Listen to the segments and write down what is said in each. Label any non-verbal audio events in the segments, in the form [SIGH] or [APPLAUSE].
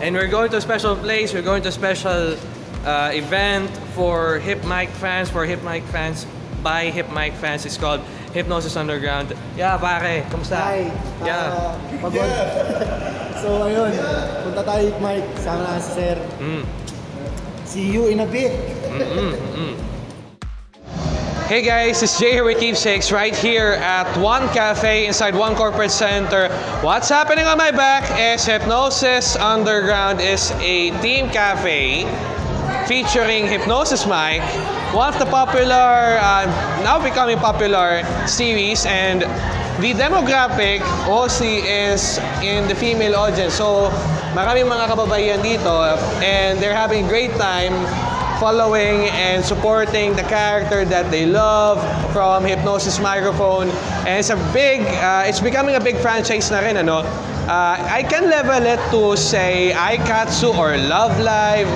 And we're going to a special place. We're going to a special uh, event for Hip Mic fans. For Hip Mic fans, by Hip Mic fans. It's called Hypnosis Underground. Yeah, pare. Kamusta? Hi. Yeah. Ah, pagod. [LAUGHS] so ayun, punta tayo Mike, sama na si Sir. Mm. See you in a bit. Hey guys, it's Jay here with Keepsakes right here at One Cafe inside One Corporate Center. What's happening on my back is Hypnosis Underground is a team cafe featuring Hypnosis Mike, one of the popular, uh, now becoming popular series and the demographic mostly is in the female audience. So maraming mga kababaihan dito and they're having a great time following and supporting the character that they love from Hypnosis Microphone. And it's a big, uh, it's becoming a big franchise na rin, ano? Uh, I can level it to say Aikatsu or Love Live.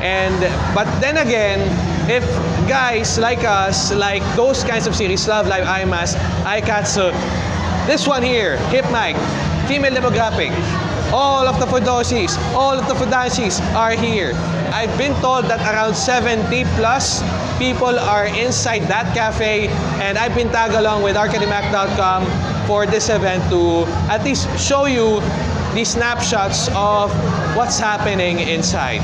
And, but then again, if guys like us, like those kinds of series, Love Live, IMAS, Aikatsu, this one here, Hip Mic, female demographic, all of the Fudoshis, all of the Fudanshis are here. I've been told that around 70 plus people are inside that cafe and I've been tagged along with arcademac.com for this event to at least show you the snapshots of what's happening inside.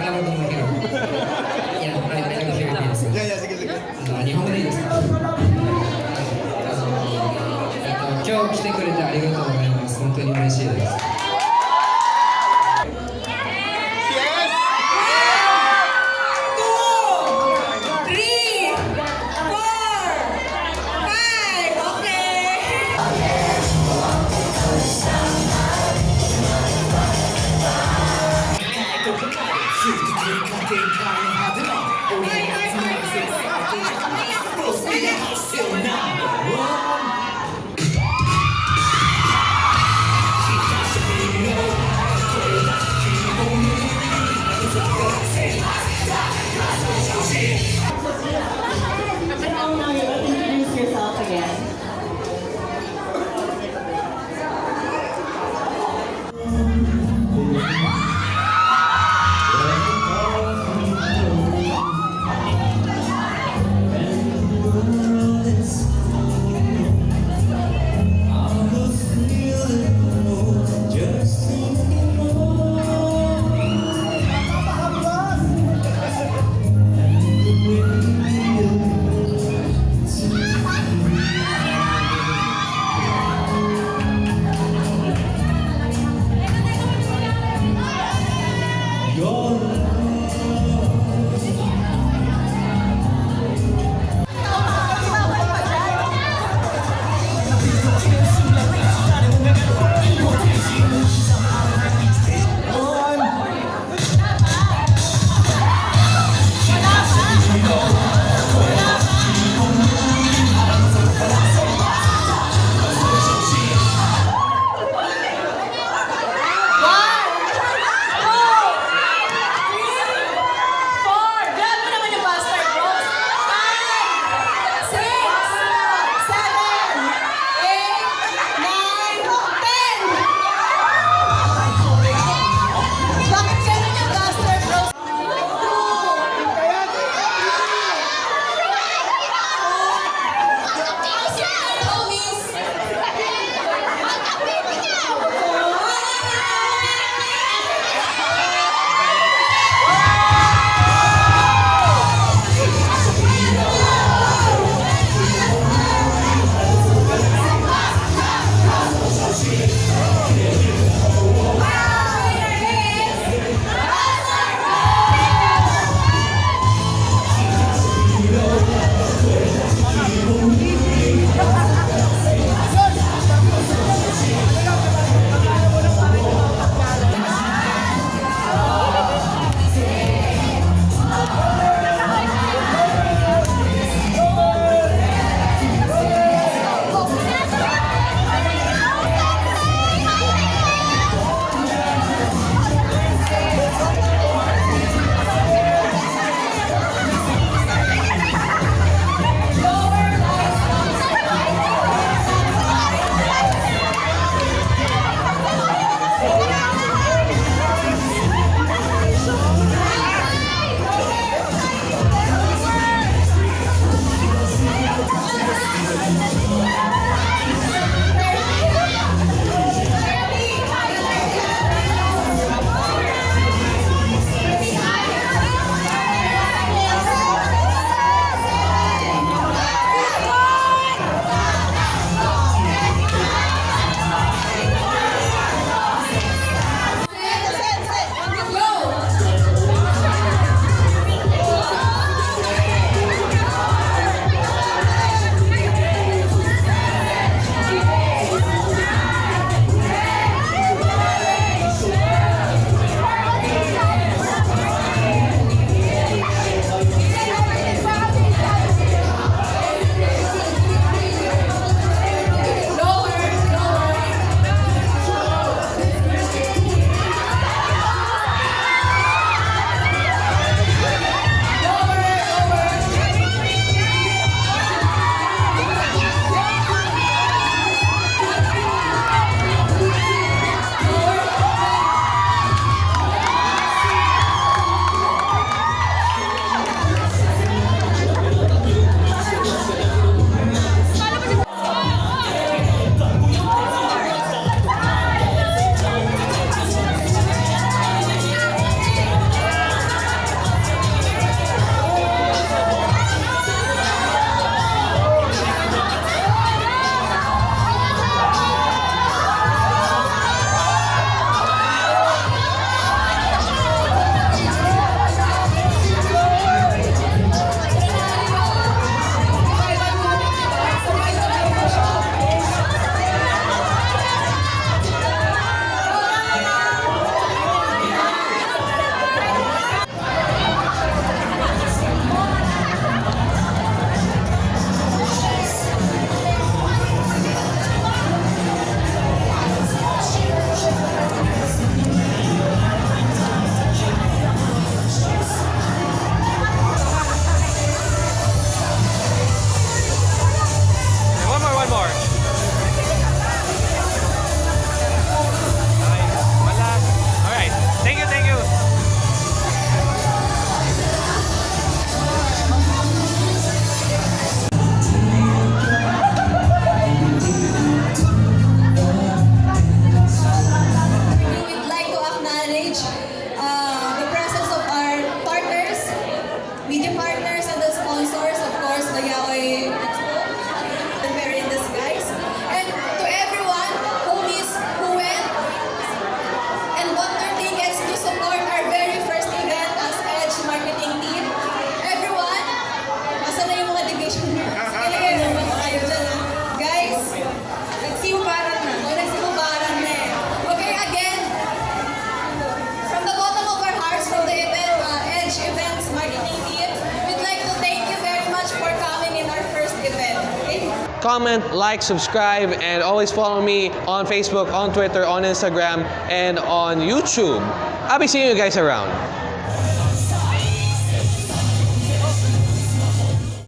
からもと思うけどいやはいいいすあの日本語でいいですか今日来てくれてありがとうございます本当に嬉しいです Comment, like, subscribe, and always follow me on Facebook, on Twitter, on Instagram, and on YouTube. I'll be seeing you guys around.